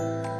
Bye.